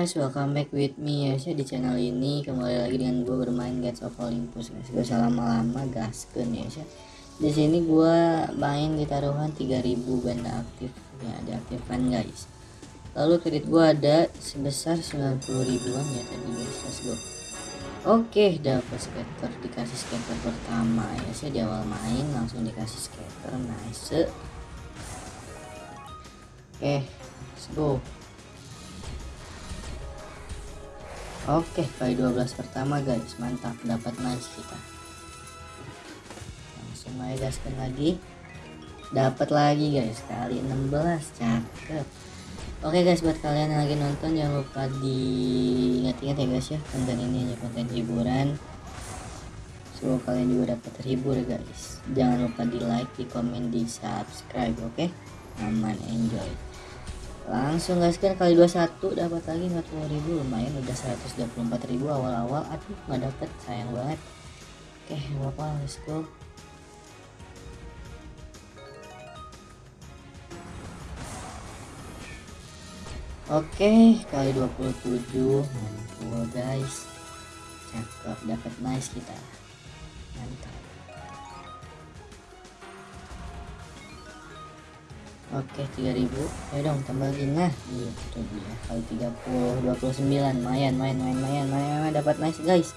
guys, welcome back with me ya sih di channel ini kembali lagi dengan gue bermain Gates of Olympus guys. Gue lama-lama gasken ya sih. Di sini gue main di taruhan 3000 benda aktif ya diaktifkan guys. Lalu kredit gue ada sebesar 90 ribuan ya tadi guys. Let's go. Oke, dapat skater dikasih skater pertama ya sih di awal main langsung dikasih skater nice. Oke, let's go. Oke, kali 12 pertama guys, mantap dapat nice kita. Langsung aja gaskan lagi. Dapat lagi guys, kali 16 cakep. Oke guys, buat kalian yang lagi nonton jangan lupa diingat-ingat ya guys ya, konten ini hanya konten hiburan. Semoga kalian juga dapat terhibur guys. Jangan lupa di like, di komen, di subscribe, oke? Aman, enjoy langsung guys. Kan kali 21 dapat lagi 40.000 lumayan udah 124.000 awal-awal. Aduh nggak dapet. Sayang banget. Oke apa let's go. Oke, kali 27 mantul guys. Cakep, dapat nice kita. Mantap. Oke 3000 ya dong tambah lagi nah itu dia. Kali 30 29 mayan main main main main dapat nice guys.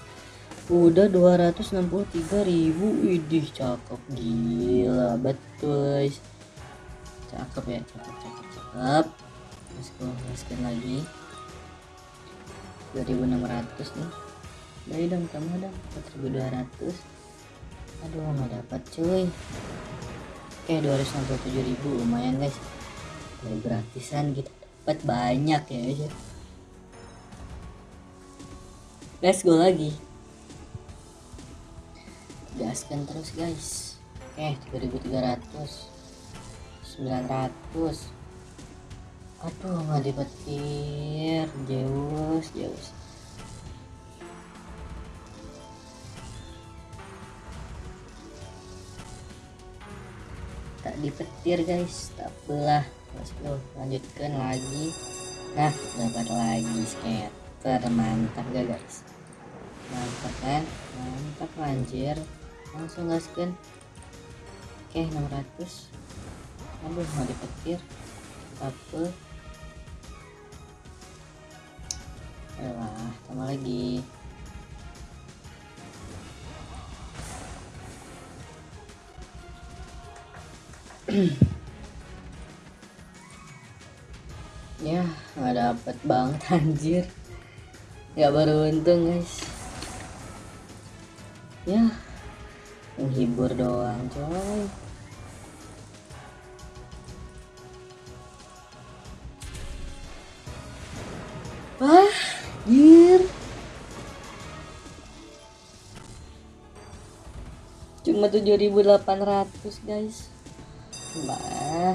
Udah 263.000 idih cakep. Gila betul guys. Cakep ya cakep cakep cakep. Let's go gaskan lagi. 2600 nih. Dari dong tambah dong 4200 aduh nggak dapat cuy Oke 267 ribu lumayan guys. Dari gratisan kita dapat banyak ya guys ya. let's go lagi. Gaskan terus guys. Oke 3300 900 aduh nggak dipetir dipetir guys. Tak go lanjutkan lagi. Nah dapat lagi skater. Mantap gak guys? Mantap kan? Mantap anjir. Langsung gaskan oke 600 aduh mau dipetir. Apa. Ayolah, tambah lagi ya nggak dapet banget anjir. Nggak beruntung guys. Ya menghibur doang coy. Wah anjir. Cuma 7800 guys Bah.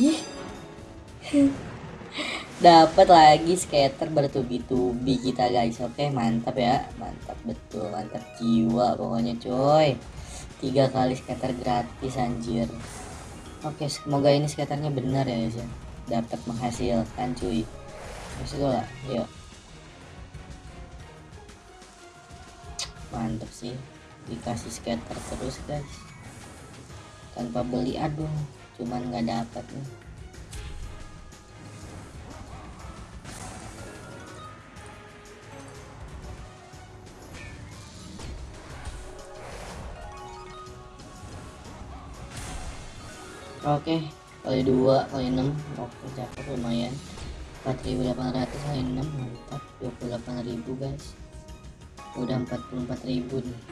Ih. Dapat lagi skater bertubi-tubi kita guys. Oke, mantap ya. Mantap betul, mantap jiwa pokoknya coy. Tiga kali skater gratis anjir. Oke, semoga ini skaternya benar ya guys ya. Dapat menghasilkan cuy. Masih lah, yuk. Mantap sih. Dikasih skater terus guys tanpa beli aduh cuman nggak dapat nih. Oke, kali dua kali enam oke cakep lumayan. 4800 kali enam mantap. 28000 guys. Udah 44000 nih.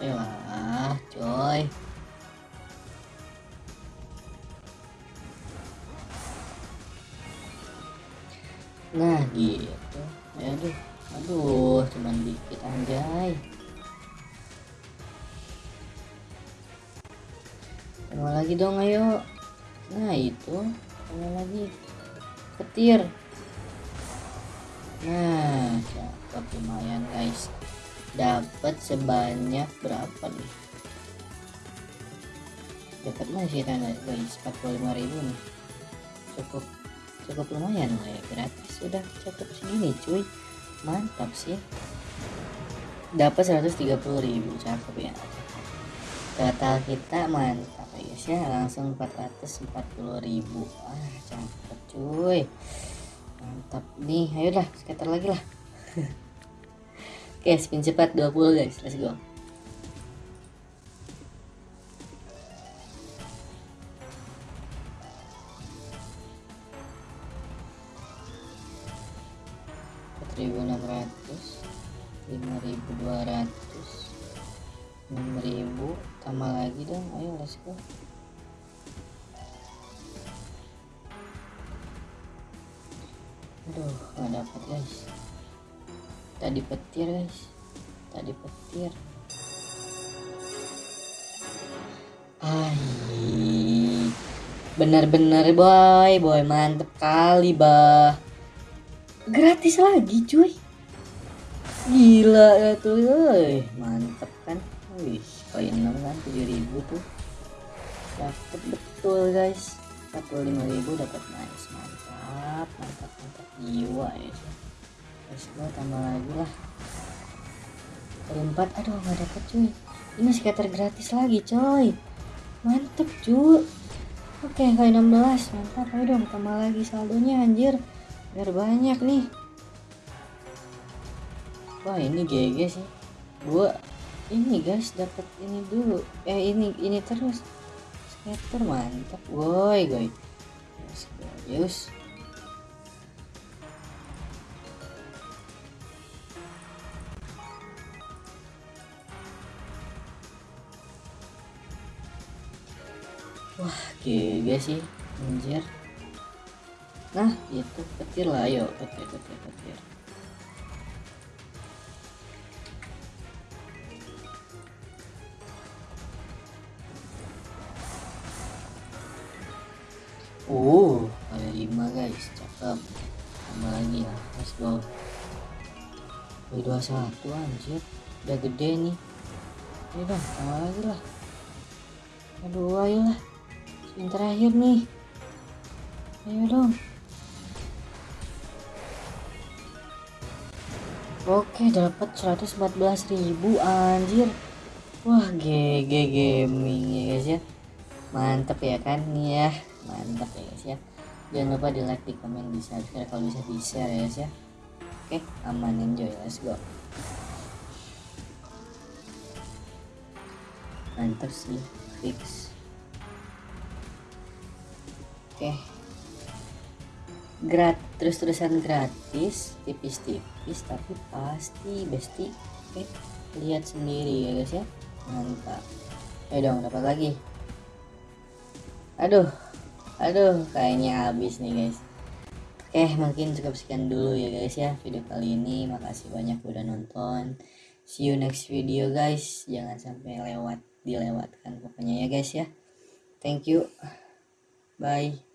Ayo ah coy nah gitu. Aduh. Aduh cuman dikit anjay. Sama lagi dong ayo. Nah itu. Sama lagi. Petir. Nah cakep lumayan guys. Dapat sebanyak berapa nih? Dapat masih tanda guys? 45.000 nih. Cukup cukup lumayan lah ya gratis. Sudah cukup segini cuy. Mantap sih. Dapat 130.000 cakep ya. Total kita mantap ya guys ya langsung 440.000 ah cakep cuy. Mantap. Nih ayo lah skater lagi lah. Oke spin cepat 20 guys. Let's go ribu enam ratus lima ribu dua ratus enam ribu tambah lagi dong ayo let's go. Aduh nggak dapat guys. Tadi petir guys. Tadi petir Ay, bener-bener boy. Boy mantep kali bah gratis lagi cuy. Gila ya tuh mantep kan? Wih koin 6 kan 7000 tuh. Dapet betul guys. 45000 dapat nice. Mantap mantap mantap. Jiwa ya terus gua tambah lagi lah. 4 aduh gak dapet cuy. Ini skater gratis lagi coy. Mantep cuy. Oke kali 16 mantap ayo dong tambah lagi saldonya anjir biar banyak nih. Wah ini GG sih. Gua ini guys dapat ini dulu. Eh ini ini terus. Skater mantap. Woi goy yes wah GG sih anjir nah itu petir lah ayo petir petir petir Uh, ada lima guys, cakep. Tambah lagi ya, let's go. Wih, 21 anjir, udah gede nih. Ayo dong, tambah lagi lah. Aduh, ayo lah. Yang terakhir nih. Ayo dong. Oke dapat 114.000 anjir. Wah GG gaming ya guys ya. Mantep ya kan nih ya. Mantap ya guys ya. Jangan lupa di like, di komen, di subscribe kalau bisa di share ya guys ya. Oke aman enjoy let's go. Mantap sih fix. Oke gratis terus-terusan gratis tipis-tipis tapi pasti besti oke lihat sendiri ya guys ya. Mantap. Ayo dong dapat lagi. Aduh aduh kayaknya habis nih guys. Oke mungkin cukup sekian dulu ya guys ya video kali ini. Makasih banyak udah nonton. See you next video guys. Jangan sampai lewat dilewatkan pokoknya ya guys ya. Thank you. Bye